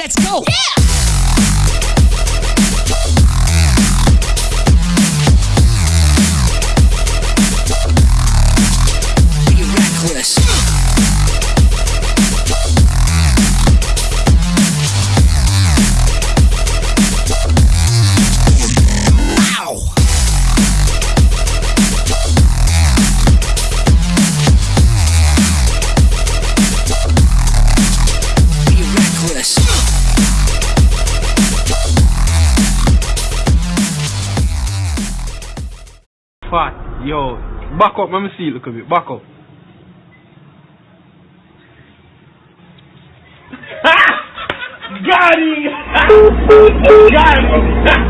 Let's go. Yeah. Fat, yo, back up, let me see, look at me, back up. Got him! Got him!